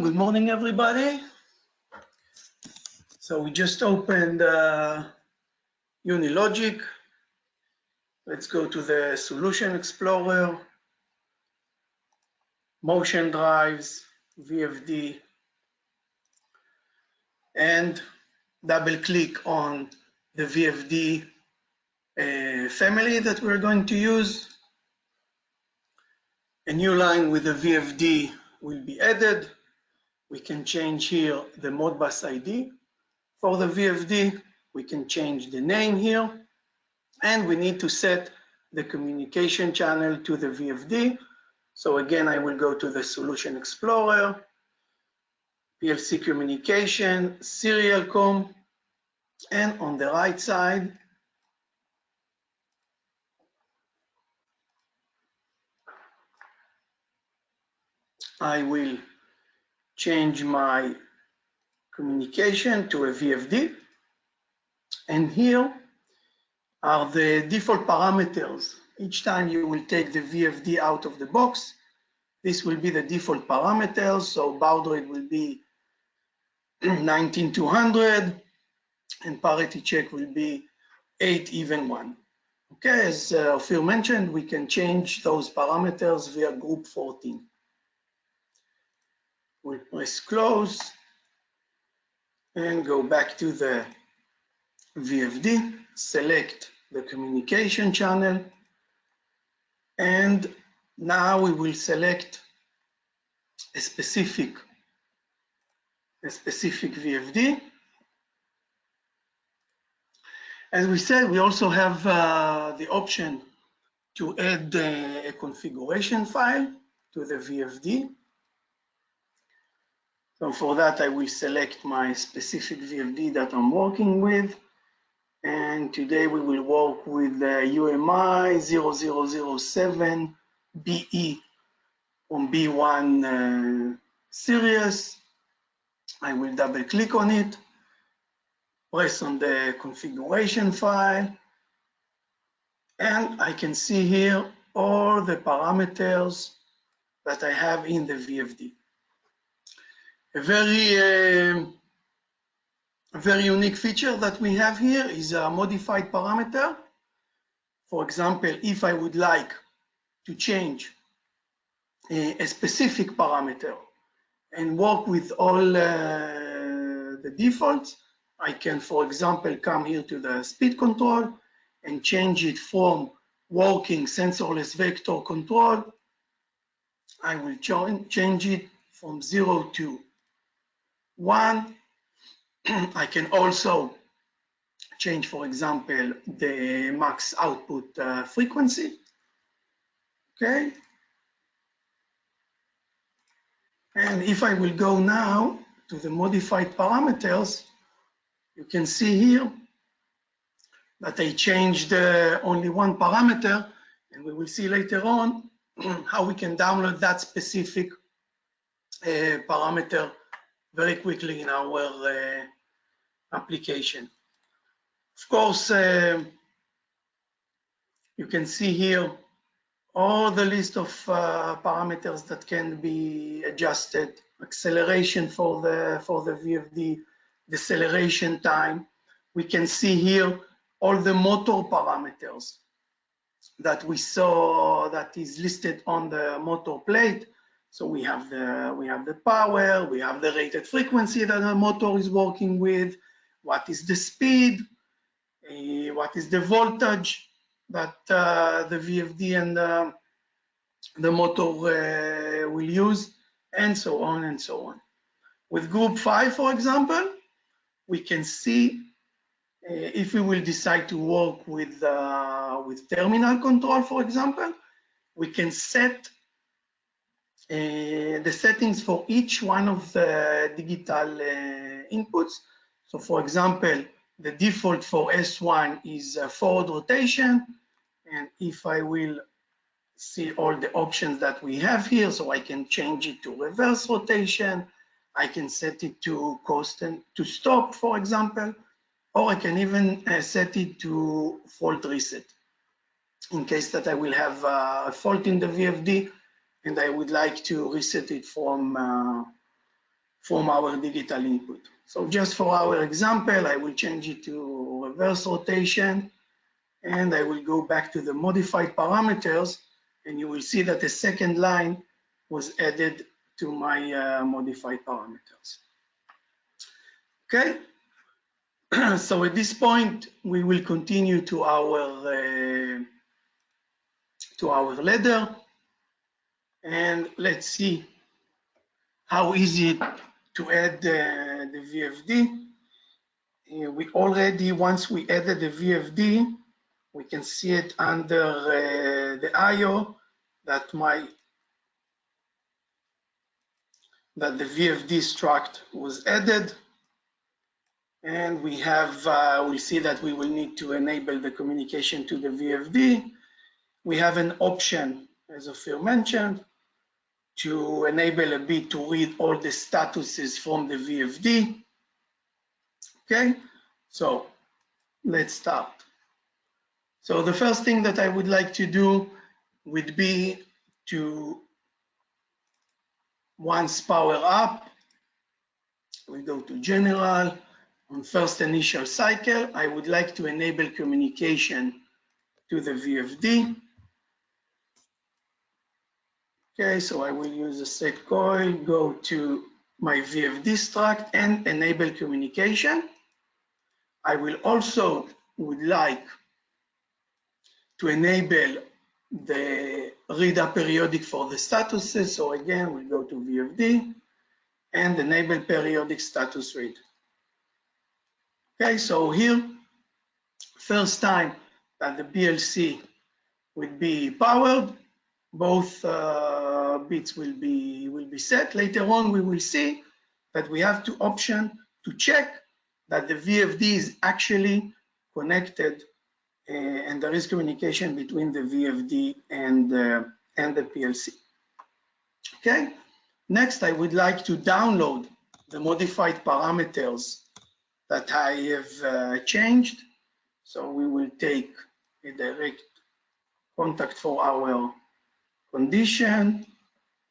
Good morning, everybody. So we just opened uh, Unilogic. Let's go to the Solution Explorer, Motion Drives, VFD, and double click on the VFD uh, family that we're going to use. A new line with the VFD will be added. We can change here the Modbus ID for the VFD. We can change the name here. And we need to set the communication channel to the VFD. So again, I will go to the Solution Explorer, PLC Communication, Serial Com, and on the right side, I will change my communication to a VFD. And here are the default parameters. Each time you will take the VFD out of the box, this will be the default parameters. So baud rate will be 19200 and parity check will be 8 even 1. Okay, as uh, Phil mentioned, we can change those parameters via group 14. We'll press close and go back to the VFD, select the communication channel, and now we will select a specific, a specific VFD. As we said, we also have uh, the option to add uh, a configuration file to the VFD. So for that, I will select my specific VFD that I'm working with. And today we will work with the UMI 0007 BE on B1 uh, series. I will double click on it, press on the configuration file, and I can see here all the parameters that I have in the VFD a very uh, very unique feature that we have here is a modified parameter. For example, if I would like to change a, a specific parameter and work with all uh, the defaults, I can, for example, come here to the speed control and change it from working sensorless vector control. I will change it from zero to one, I can also change, for example, the max output uh, frequency. Okay. And if I will go now to the modified parameters, you can see here that I changed uh, only one parameter, and we will see later on how we can download that specific uh, parameter very quickly in our uh, application. Of course, uh, you can see here all the list of uh, parameters that can be adjusted, acceleration for the, for the VFD, deceleration time. We can see here all the motor parameters that we saw that is listed on the motor plate. So we have the we have the power, we have the rated frequency that the motor is working with, what is the speed, uh, what is the voltage that uh, the VFD and uh, the motor uh, will use, and so on and so on. With group five, for example, we can see uh, if we will decide to work with uh, with terminal control, for example, we can set the settings for each one of the digital uh, inputs. So for example, the default for S1 is forward rotation. And if I will see all the options that we have here, so I can change it to reverse rotation, I can set it to constant to stop, for example, or I can even uh, set it to fault reset in case that I will have uh, a fault in the VFD and I would like to reset it from uh, from our digital input. So just for our example, I will change it to reverse rotation and I will go back to the modified parameters and you will see that the second line was added to my uh, modified parameters. Okay, so at this point, we will continue to our uh, to our ladder, and let's see how easy to add uh, the VFD. Uh, we already, once we added the VFD, we can see it under uh, the IO that my that the VFD struct was added and we have, uh, we see that we will need to enable the communication to the VFD. We have an option, as Ophir mentioned, to enable a bit to read all the statuses from the VFD. Okay, so let's start. So the first thing that I would like to do would be to once power up, we go to general, on first initial cycle, I would like to enable communication to the VFD. Okay, so I will use a set coil, go to my VFD struct and enable communication. I will also would like to enable the read a periodic for the statuses. So again, we'll go to VFD and enable periodic status read. Okay, so here, first time that the PLC would be powered, both uh, bits will be will be set. Later on, we will see that we have to option to check that the VFD is actually connected uh, and there is communication between the VFD and uh, and the PLC. Okay. Next, I would like to download the modified parameters that I have uh, changed. So we will take a direct contact for our condition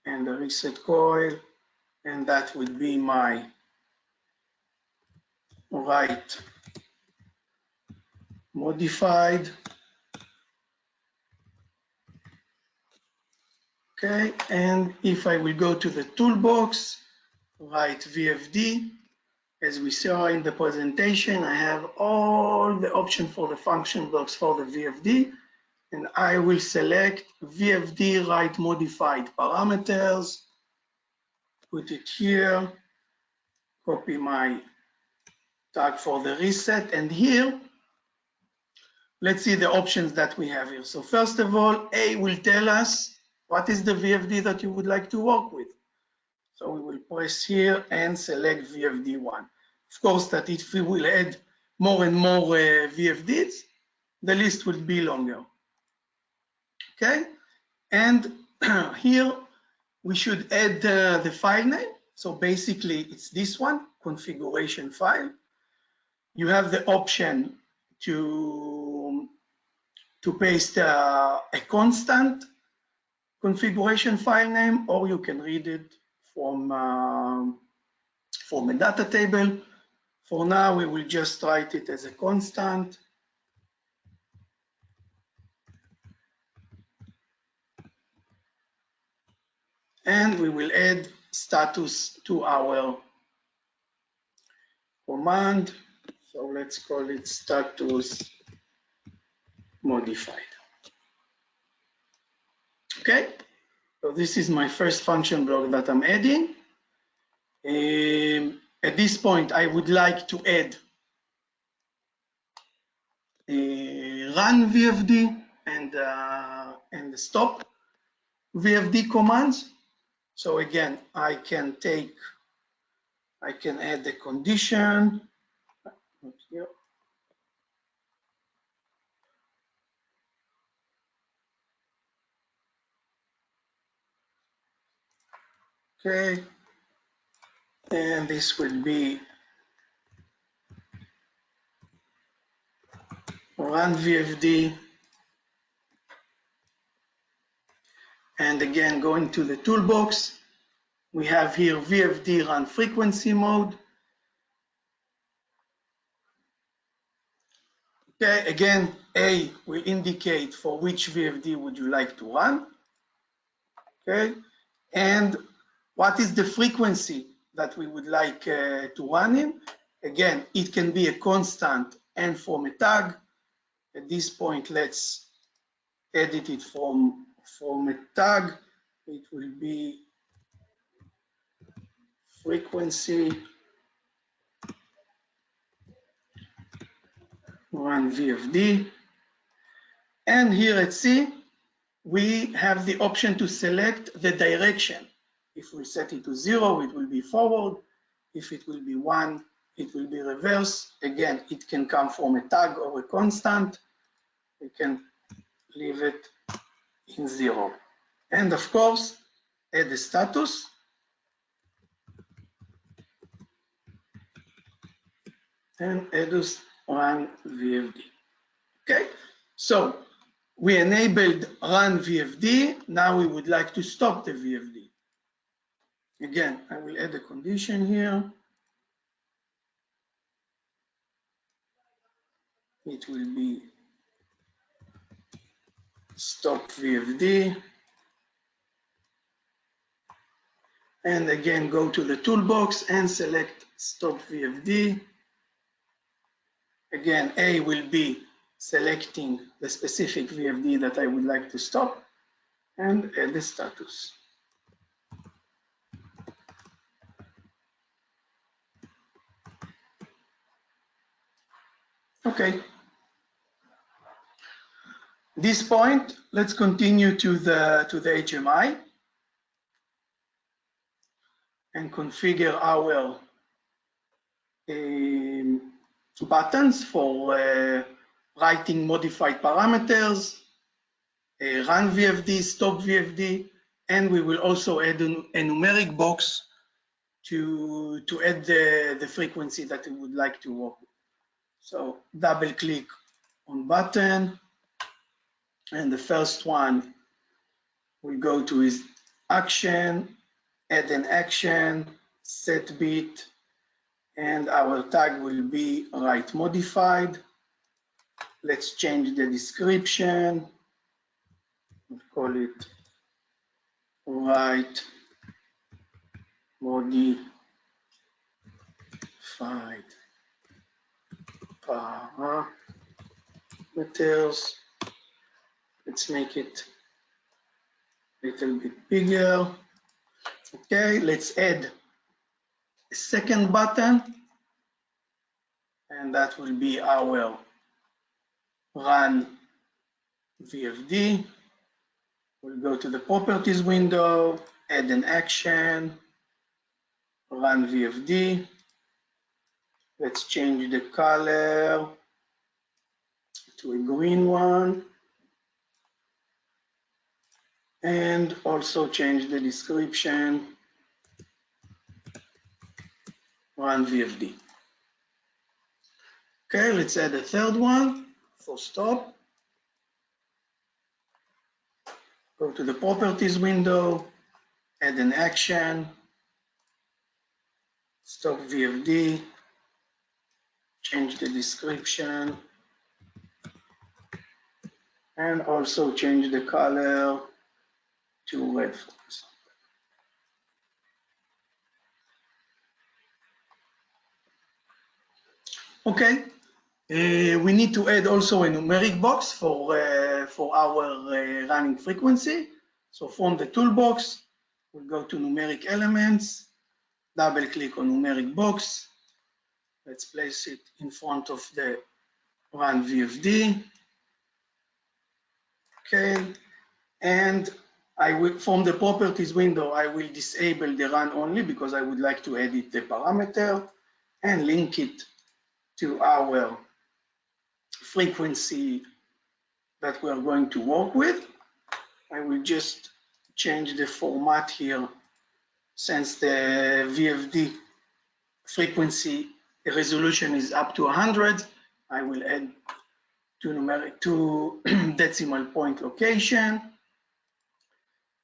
and the reset coil, and that would be my right modified. Okay, and if I will go to the toolbox, write VFD, as we saw in the presentation, I have all the options for the function blocks for the VFD, and I will select VFD write modified parameters, put it here, copy my tag for the reset, and here, let's see the options that we have here. So first of all, A will tell us what is the VFD that you would like to work with. So we will press here and select VFD1. Of course, that if we will add more and more uh, VFDs, the list will be longer. Okay, and here we should add uh, the file name. So basically, it's this one, configuration file. You have the option to, to paste uh, a constant configuration file name, or you can read it from, uh, from a data table. For now, we will just write it as a constant. And we will add status to our command. So let's call it status modified. Okay, so this is my first function block that I'm adding. Um, at this point, I would like to add a run VFD and, uh, and stop VFD commands. So again, I can take, I can add the condition. Okay, and this will be run VFD and again going to the toolbox We have here VFD run frequency mode. Okay, again, A will indicate for which VFD would you like to run. Okay, and what is the frequency that we would like uh, to run in? Again, it can be a constant and from a tag. At this point, let's edit it from, from a tag. It will be frequency run VFD. And here at C, we have the option to select the direction. If we set it to zero, it will be forward. If it will be one, it will be reverse. Again, it can come from a tag or a constant. We can leave it in zero. And of course, add the status. And EDUS run VFD. Okay, so we enabled run VFD. Now we would like to stop the VFD. Again, I will add a condition here. It will be stop VFD. And again, go to the toolbox and select stop VFD. Again, A will be selecting the specific VFD that I would like to stop and add the status. Okay. This point, let's continue to the to the HMI and configure our um, buttons for uh, writing modified parameters, uh, run VFD, stop VFD, and we will also add a, numeric box to, to add the, the frequency that we would like to work with. So double click on button, and the first one we go to is action, add an action, set bit, and our tag will be write modified. Let's change the description. We'll call it write modified uh-huh, parameters. Let's make it a little bit bigger. Okay, let's add a second button and that will be our run VFD. We'll go to the properties window, add an action, run VFD. Let's change the color to a green one. And also change the description. Run VFD. Okay, let's add a third one. For stop. Go to the properties window, add an action, stop VFD, change the description, and also change the color for example. Okay, uh, we need to add also a numeric box for, uh, for our uh, running frequency. So from the toolbox, we'll go to numeric elements, double click on numeric box. Let's place it in front of the run VFD. Okay, and I will, from the properties window, I will disable the run only because I would like to edit the parameter and link it to our frequency that we are going to work with. I will just change the format here since the VFD frequency resolution is up to 100. I will add two numeric two decimal point location.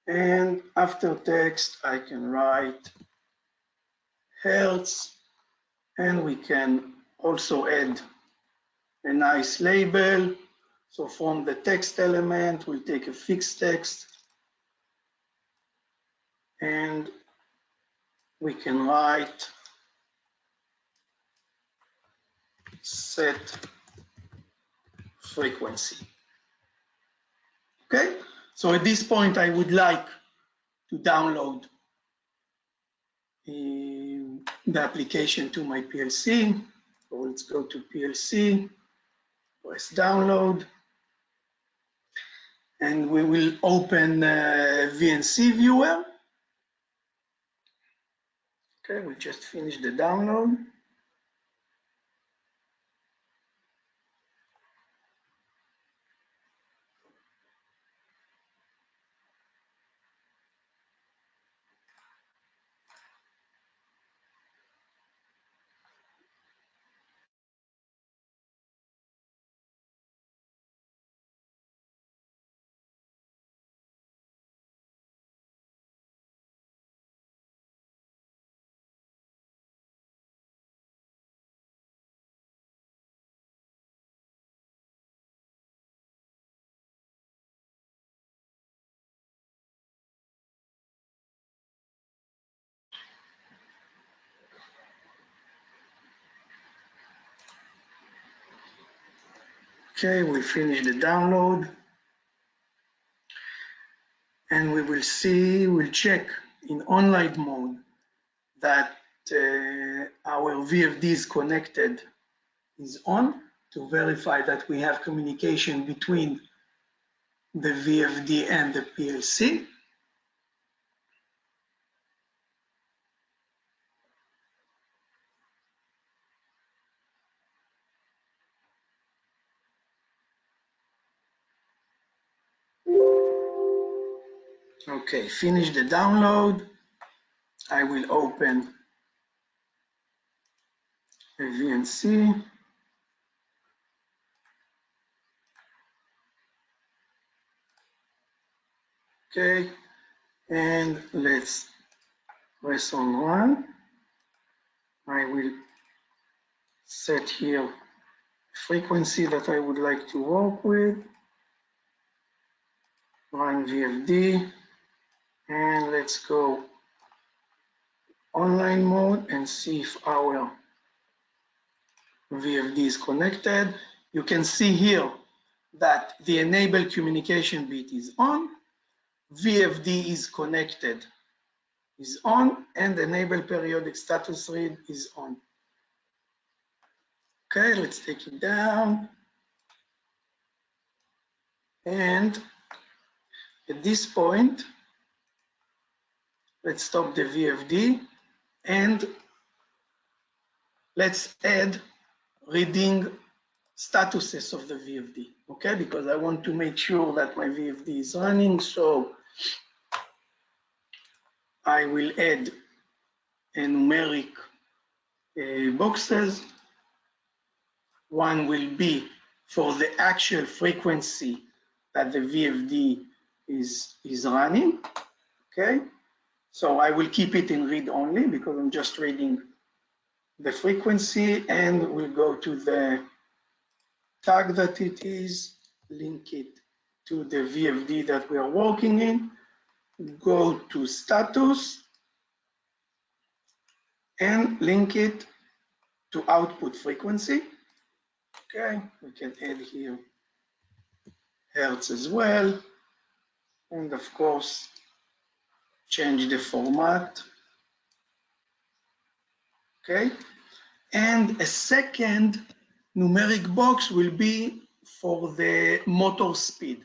And after text, I can write Hertz, and we can also add a nice label. So from the text element, we'll take a fixed text and we can write set frequency. Okay, so at this point, I would like to download uh, the application to my PLC. So let's go to PLC, press download, and we will open uh, VNC viewer. Okay, we just finished the download. Okay, we finish the download. And we will see, we'll check in online mode that uh, our VFD is connected, is on to verify that we have communication between the VFD and the PLC. Okay, finish the download. I will open a VNC. Okay, and let's press on one. I will set here frequency that I would like to work with. Run VFD and let's go online mode and see if our VFD is connected. You can see here that the enable communication bit is on, VFD is connected, is on, and enable periodic status read is on. Okay, let's take it down. And at this point, let's stop the VFD and let's add reading statuses of the VFD, okay? Because I want to make sure that my VFD is running. So I will add a numeric uh, boxes. One will be for the actual frequency that the VFD is, is running, okay? So I will keep it in read only because I'm just reading the frequency and we'll go to the tag that it is, link it to the VFD that we are working in, go to status and link it to output frequency. Okay, we can add here Hertz as well. And of course, change the format. Okay, and a second numeric box will be for the motor speed.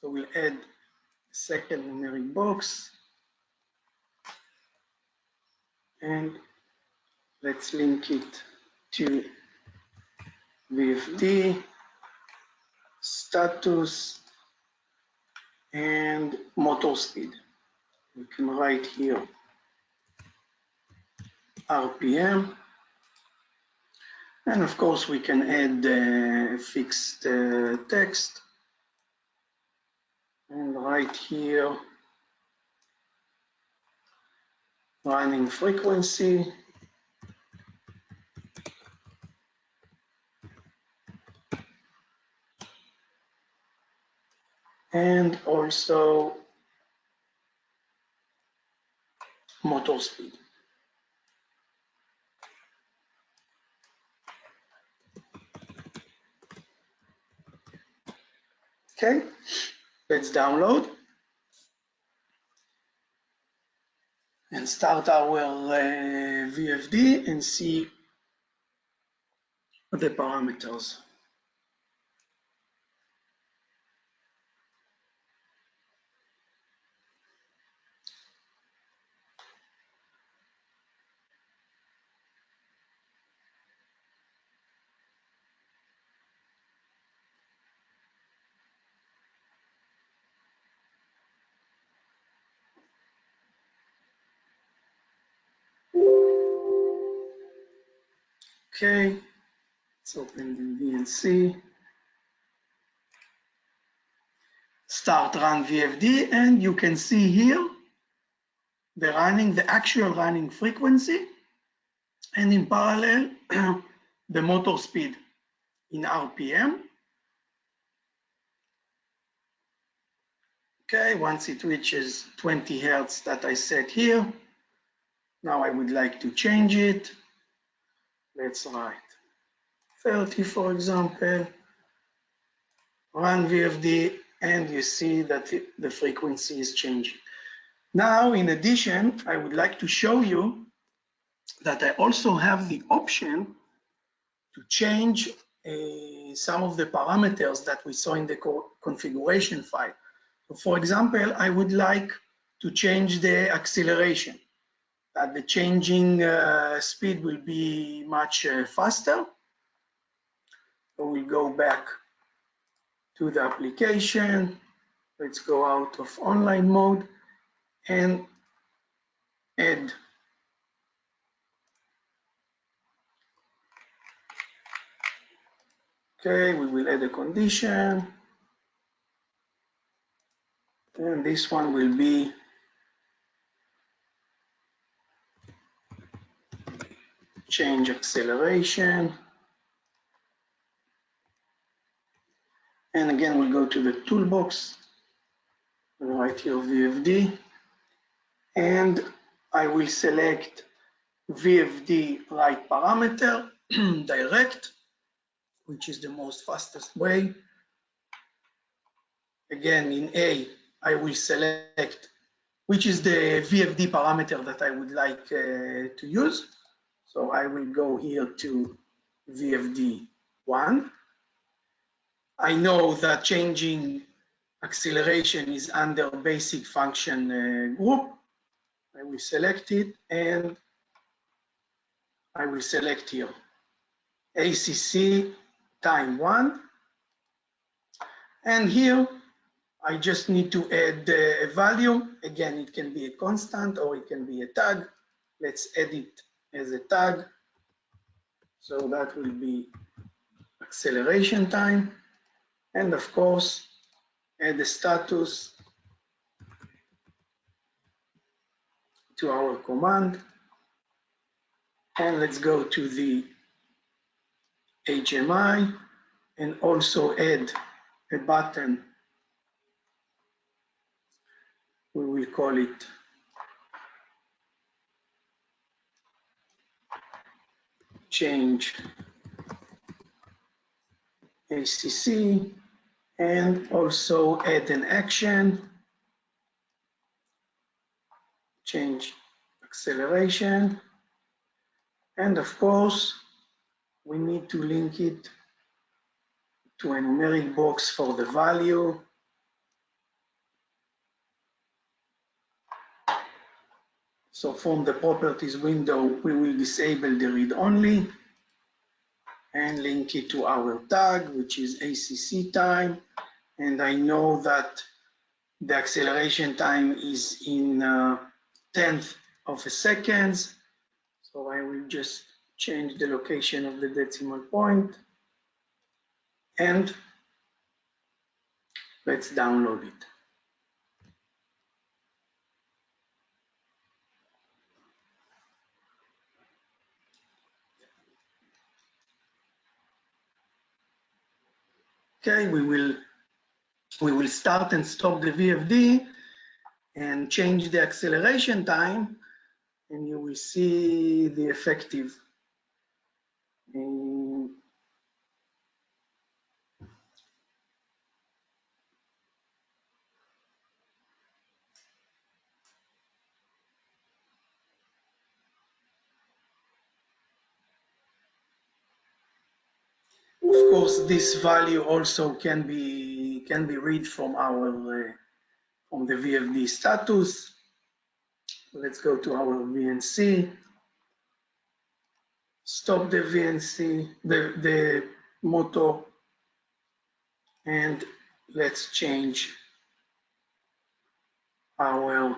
So we'll add a second numeric box. And let's link it to VFD, status, and motor speed. We can write here RPM. And of course, we can add uh, fixed uh, text. And right here, running frequency. And also motor speed. Okay, let's download and start our uh, VFD and see the parameters. Okay, let's open the VNC. Start run VFD and you can see here the running, the actual running frequency and in parallel the motor speed in RPM. Okay, once it reaches 20 Hertz that I set here, now I would like to change it let's write 30 for example run VFD and you see that the frequency is changing. Now in addition I would like to show you that I also have the option to change uh, some of the parameters that we saw in the co configuration file. So for example I would like to change the acceleration that the changing uh, speed will be much uh, faster. So we'll go back to the application. Let's go out of online mode and add Okay, we will add a condition. And this one will be change acceleration. And again, we'll go to the toolbox, right here, VFD, and I will select VFD write parameter, direct, which is the most fastest way. Again, in A, I will select which is the VFD parameter that I would like uh, to use. So I will go here to VFD1. I know that changing acceleration is under basic function uh, group. I will select it and I will select here ACC time one. And here I just need to add a value. Again, it can be a constant or it can be a tag. Let's add it as a tag. So that will be acceleration time. And of course, add the status to our command. And let's go to the HMI and also add a button. We will call it change ACC and also add an action, change acceleration, and of course, we need to link it to a numeric box for the value. So from the properties window, we will disable the read only and link it to our tag, which is ACC time. And I know that the acceleration time is in uh, tenth of a second. So I will just change the location of the decimal point and let's download it. Okay, we will we will start and stop the VFD and change the acceleration time and you will see the effective. Um, Of course, this value also can be can be read from our uh, from the VFD status. Let's go to our VNC. Stop the VNC, the, the motor, and let's change our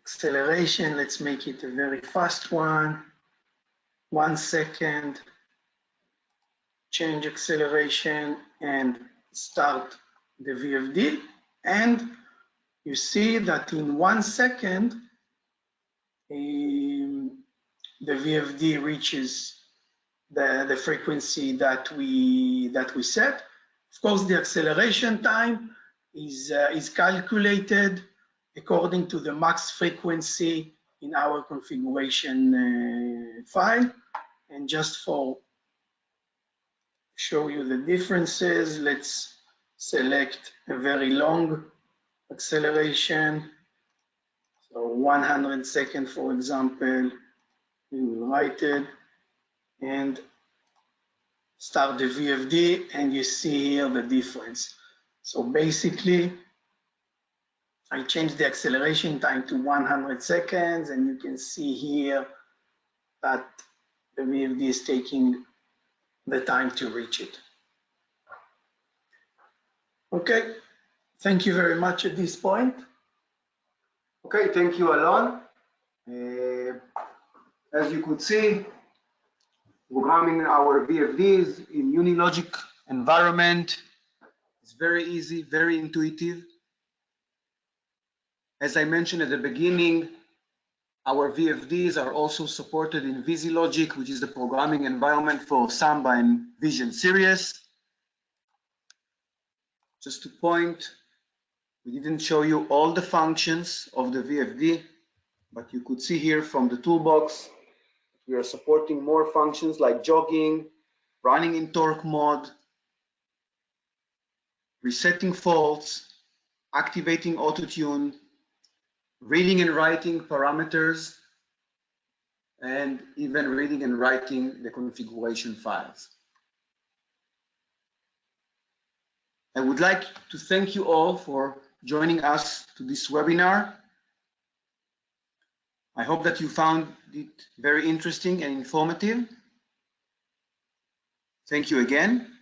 acceleration. Let's make it a very fast one. One second change acceleration and start the VFD. And you see that in one second, um, the VFD reaches the, the frequency that we, that we set. Of course, the acceleration time is, uh, is calculated according to the max frequency in our configuration uh, file. And just for show you the differences. Let's select a very long acceleration. So 100 second, for example, we will write it and start the VFD and you see here the difference. So basically, I changed the acceleration time to 100 seconds and you can see here that the VFD is taking the time to reach it. Okay, thank you very much at this point. Okay, thank you, Alon. Uh, as you could see, programming our VFDs in Unilogic environment is very easy, very intuitive. As I mentioned at the beginning, our VFDs are also supported in VisiLogic, which is the programming environment for Samba and Vision Series. Just to point, we didn't show you all the functions of the VFD, but you could see here from the toolbox, we are supporting more functions like jogging, running in torque mode, resetting faults, activating auto tune, reading and writing parameters, and even reading and writing the configuration files. I would like to thank you all for joining us to this webinar. I hope that you found it very interesting and informative. Thank you again.